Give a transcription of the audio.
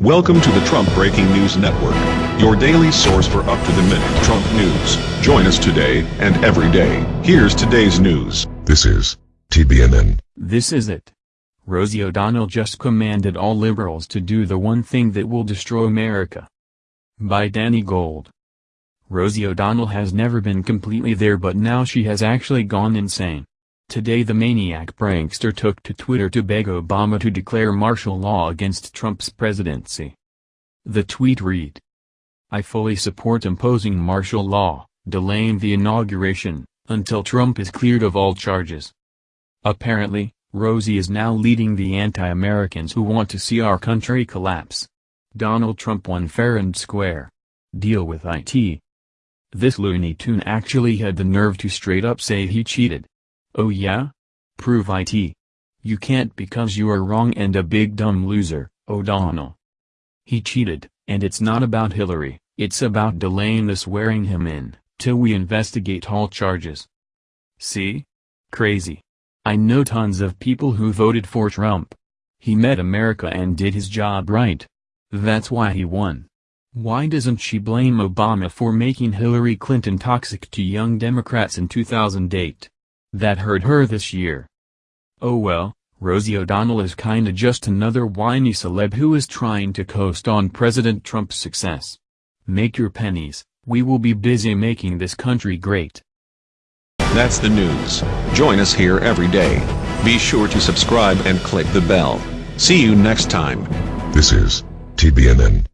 Welcome to the Trump Breaking News Network, your daily source for up-to-the-minute Trump news. Join us today and every day. Here's today's news. This is TBNN. This is it. Rosie O'Donnell just commanded all liberals to do the one thing that will destroy America. By Danny Gold. Rosie O'Donnell has never been completely there but now she has actually gone insane. Today the maniac prankster took to Twitter to beg Obama to declare martial law against Trump's presidency. The tweet read, I fully support imposing martial law, delaying the inauguration, until Trump is cleared of all charges. Apparently, Rosie is now leading the anti-Americans who want to see our country collapse. Donald Trump won fair and square. Deal with IT. This Looney Tune actually had the nerve to straight up say he cheated. Oh yeah? Prove it. You can't because you are wrong and a big dumb loser, O'Donnell. He cheated, and it's not about Hillary, it's about delaying the swearing him in, till we investigate all charges. See? Crazy. I know tons of people who voted for Trump. He met America and did his job right. That's why he won. Why doesn't she blame Obama for making Hillary Clinton toxic to young Democrats in 2008? That hurt her this year. Oh well, Rosie O'Donnell is kinda just another whiny celeb who is trying to coast on President Trump's success. Make your pennies, we will be busy making this country great. That's the news. Join us here every day. Be sure to subscribe and click the bell. See you next time. This is TBNN.